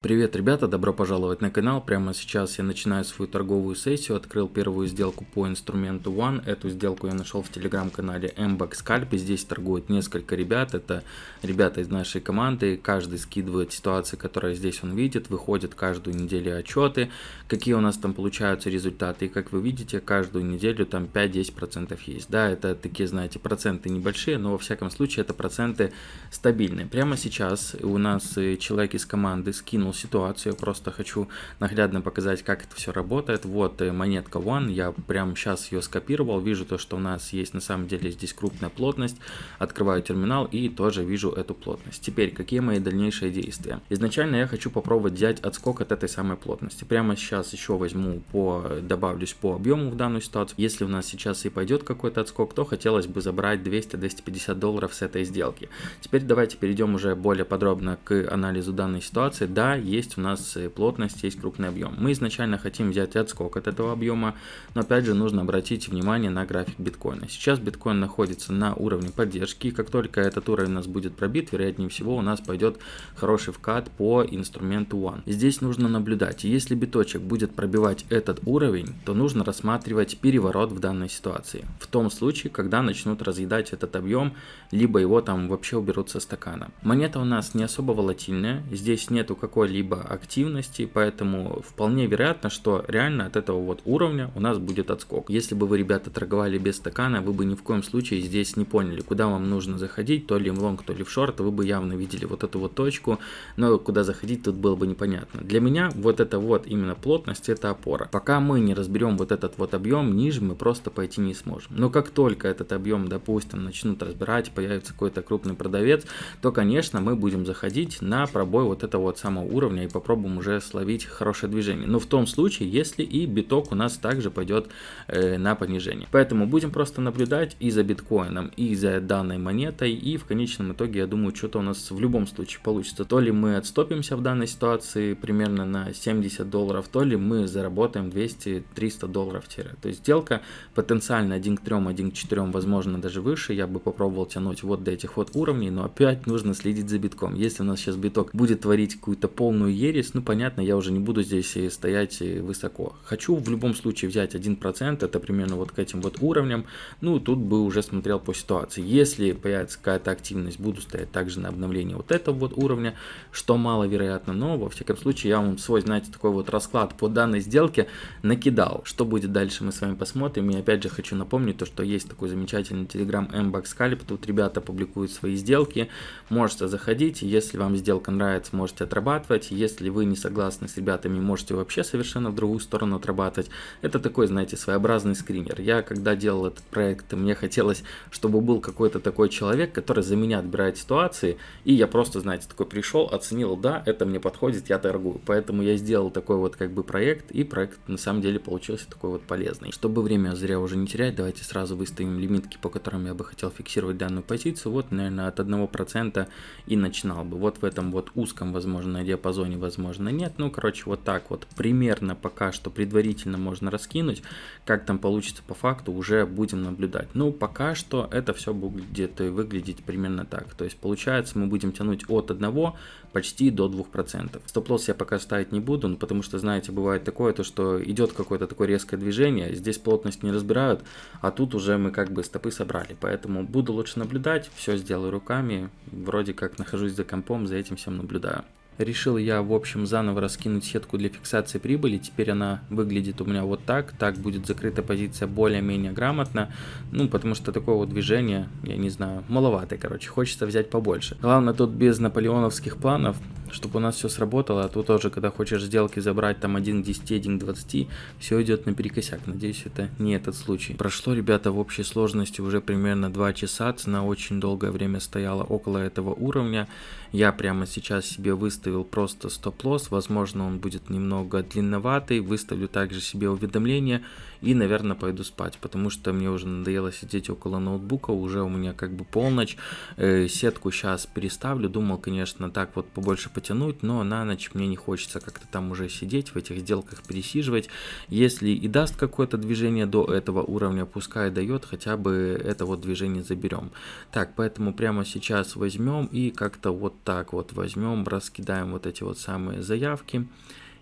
Привет, ребята, добро пожаловать на канал. Прямо сейчас я начинаю свою торговую сессию. Открыл первую сделку по инструменту One. Эту сделку я нашел в телеграм-канале MBAX Scalp. Здесь торгуют несколько ребят. Это ребята из нашей команды. Каждый скидывает ситуации, которые здесь он видит. Выходят каждую неделю отчеты, какие у нас там получаются результаты. И как вы видите, каждую неделю там 5-10% есть. Да, это такие, знаете, проценты небольшие, но во всяком случае это проценты стабильные. Прямо сейчас у нас э, человек из команды скинул скинул ситуацию, просто хочу наглядно показать, как это все работает. Вот э, монетка One, я прямо сейчас ее скопировал, вижу то, что у нас есть на самом деле здесь крупная плотность, открываю терминал и тоже вижу эту плотность. Теперь, какие мои дальнейшие действия? Изначально я хочу попробовать взять отскок от этой самой плотности. Прямо сейчас еще возьму по, добавлюсь по объему в данную ситуацию. Если у нас сейчас и пойдет какой-то отскок, то хотелось бы забрать 200-250 долларов с этой сделки. Теперь давайте перейдем уже более подробно к анализу данной ситуации. Да, есть у нас э, плотность, есть крупный объем. Мы изначально хотим взять отскок от этого объема, но опять же нужно обратить внимание на график биткоина. Сейчас биткоин находится на уровне поддержки, и как только этот уровень у нас будет пробит, вероятнее всего у нас пойдет хороший вкат по инструменту One. Здесь нужно наблюдать, если биточек будет пробивать этот уровень, то нужно рассматривать переворот в данной ситуации. В том случае, когда начнут разъедать этот объем, либо его там вообще уберут со стакана. Монета у нас не особо волатильная, здесь нету какой какой-либо активности, поэтому вполне вероятно, что реально от этого вот уровня у нас будет отскок. Если бы вы, ребята, торговали без стакана, вы бы ни в коем случае здесь не поняли, куда вам нужно заходить, то ли в лонг, то ли в шорт, вы бы явно видели вот эту вот точку, но куда заходить тут было бы непонятно. Для меня вот это вот именно плотность, это опора. Пока мы не разберем вот этот вот объем, ниже мы просто пойти не сможем. Но как только этот объем, допустим, начнут разбирать, появится какой-то крупный продавец, то, конечно, мы будем заходить на пробой вот этого вот самого уровня уровня и попробуем уже словить хорошее движение. Но в том случае, если и биток у нас также пойдет э, на понижение. Поэтому будем просто наблюдать и за биткоином, и за данной монетой. И в конечном итоге, я думаю, что-то у нас в любом случае получится. То ли мы отступимся в данной ситуации примерно на 70 долларов, то ли мы заработаем 200-300 долларов. То есть сделка потенциально 1 к 3, 1 к 4, возможно даже выше. Я бы попробовал тянуть вот до этих вот уровней, но опять нужно следить за битком. Если у нас сейчас биток будет творить какую-то пол полную ересь, ну понятно, я уже не буду здесь стоять высоко. Хочу в любом случае взять 1%, это примерно вот к этим вот уровням, ну тут бы уже смотрел по ситуации. Если появится какая-то активность, буду стоять также на обновлении вот этого вот уровня, что маловероятно, но во всяком случае я вам свой, знаете, такой вот расклад по данной сделке накидал. Что будет дальше мы с вами посмотрим. И опять же хочу напомнить то, что есть такой замечательный телеграм MBAX Scalp, тут ребята публикуют свои сделки, можете заходить, если вам сделка нравится, можете отрабатывать отрабатывать. Если вы не согласны с ребятами, можете вообще совершенно в другую сторону отрабатывать. Это такой, знаете, своеобразный скринер. Я когда делал этот проект, мне хотелось, чтобы был какой-то такой человек, который за меня отбирает ситуации, и я просто, знаете, такой пришел, оценил, да, это мне подходит, я торгую. Поэтому я сделал такой вот как бы проект, и проект на самом деле получился такой вот полезный. Чтобы время зря уже не терять, давайте сразу выставим лимитки, по которым я бы хотел фиксировать данную позицию. Вот, наверное, от 1% и начинал бы. Вот в этом вот узком, возможно, диапазоне диапазоне, возможно, нет. Ну, короче, вот так вот примерно пока что предварительно можно раскинуть. Как там получится по факту, уже будем наблюдать. Ну, пока что это все будет выглядеть примерно так. То есть, получается, мы будем тянуть от 1 почти до 2%. Стоп-лосс я пока ставить не буду, ну, потому что, знаете, бывает такое, то что идет какое-то такое резкое движение, здесь плотность не разбирают, а тут уже мы как бы стопы собрали. Поэтому буду лучше наблюдать, все сделаю руками, вроде как нахожусь за компом, за этим всем наблюдаю. Решил я, в общем, заново раскинуть сетку для фиксации прибыли. Теперь она выглядит у меня вот так. Так будет закрыта позиция более-менее грамотно. Ну, потому что такое вот движение, я не знаю, маловато, короче. Хочется взять побольше. Главное, тут без наполеоновских планов чтобы у нас все сработало, а тут тоже, когда хочешь сделки забрать там 1 к 10, 1 к 20, все идет наперекосяк. Надеюсь, это не этот случай. Прошло, ребята, в общей сложности уже примерно 2 часа, цена очень долгое время стояла около этого уровня. Я прямо сейчас себе выставил просто стоп-лосс, возможно он будет немного длинноватый, выставлю также себе уведомление и, наверное, пойду спать, потому что мне уже надоело сидеть около ноутбука, уже у меня как бы полночь, э, сетку сейчас переставлю, думал, конечно, так вот побольше потянуть, но на ночь мне не хочется как-то там уже сидеть, в этих сделках пересиживать. Если и даст какое-то движение до этого уровня, пускай дает, хотя бы это вот движение заберем. Так, поэтому прямо сейчас возьмем и как-то вот так вот возьмем, раскидаем вот эти вот самые заявки.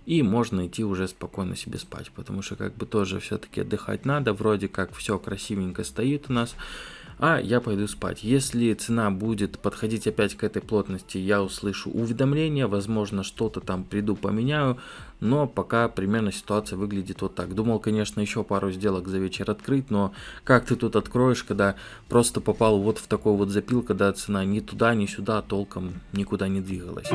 И можно идти уже спокойно себе спать, потому что как бы тоже все-таки отдыхать надо, вроде как все красивенько стоит у нас а я пойду спать. Если цена будет подходить опять к этой плотности, я услышу уведомление, возможно, что-то там приду поменяю, но пока примерно ситуация выглядит вот так. Думал, конечно, еще пару сделок за вечер открыть, но как ты тут откроешь, когда просто попал вот в такой вот запил, когда цена ни туда, ни сюда толком никуда не двигалась.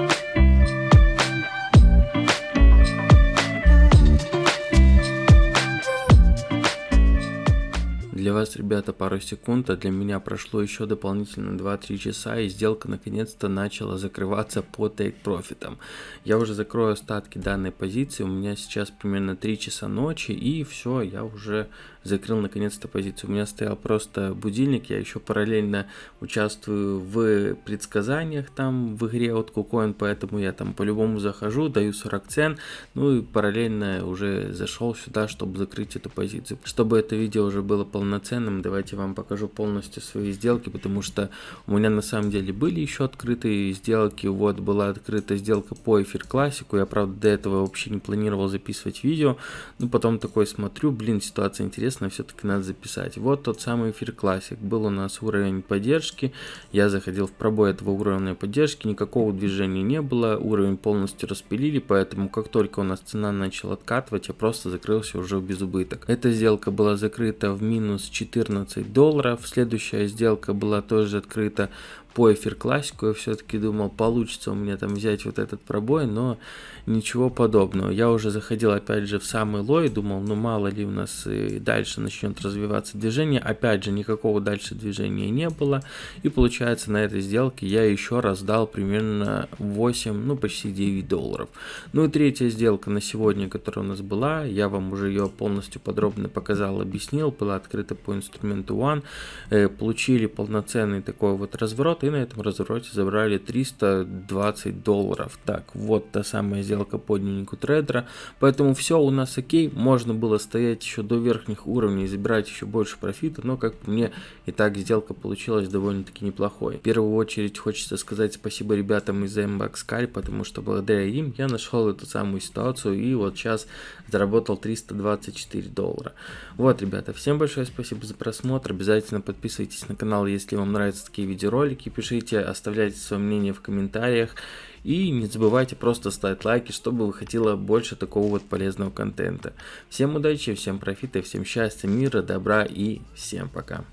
Вас, ребята, пару секунд, а для меня прошло еще дополнительно 2-3 часа, и сделка наконец-то начала закрываться по тейк-профитам. Я уже закрою остатки данной позиции, у меня сейчас примерно 3 часа ночи, и все, я уже закрыл наконец-то позицию. У меня стоял просто будильник, я еще параллельно участвую в предсказаниях там в игре от KuCoin, поэтому я там по-любому захожу, даю 40 цен, ну и параллельно уже зашел сюда, чтобы закрыть эту позицию. Чтобы это видео уже было полноценным, давайте вам покажу полностью свои сделки, потому что у меня на самом деле были еще открытые сделки, вот была открыта сделка по эфир классику, я правда до этого вообще не планировал записывать видео, но потом такой смотрю, блин, ситуация интересная, все-таки надо записать. Вот тот самый эфир классик. Был у нас уровень поддержки. Я заходил в пробой этого уровня поддержки. Никакого движения не было. Уровень полностью распилили. Поэтому как только у нас цена начала откатывать, я просто закрылся уже без убыток. Эта сделка была закрыта в минус 14 долларов. Следующая сделка была тоже открыта по эфир классику. Я все-таки думал, получится у меня там взять вот этот пробой, но ничего подобного. Я уже заходил опять же в самый лой, думал, ну мало ли у нас и дальше начнет развиваться движение. Опять же, никакого дальше движения не было. И получается, на этой сделке я еще раз дал примерно 8, ну почти 9 долларов. Ну и третья сделка на сегодня, которая у нас была, я вам уже ее полностью подробно показал, объяснил. Была открыта по инструменту One. Э, получили полноценный такой вот разворот и на этом развороте забрали 320 долларов. Так, вот та самая сделка по дневнику трейдера. Поэтому все у нас окей, можно было стоять еще до верхних уровней и забирать еще больше профита, но как мне и так сделка получилась довольно-таки неплохой. В первую очередь хочется сказать спасибо ребятам из Sky, потому что благодаря им я нашел эту самую ситуацию и вот сейчас заработал 324 доллара. Вот, ребята, всем большое спасибо за просмотр, обязательно подписывайтесь на канал, если вам нравятся такие видеоролики, пишите, оставляйте свое мнение в комментариях. И не забывайте просто ставить лайки, чтобы выходило больше такого вот полезного контента. Всем удачи, всем профита, всем счастья, мира, добра и всем пока.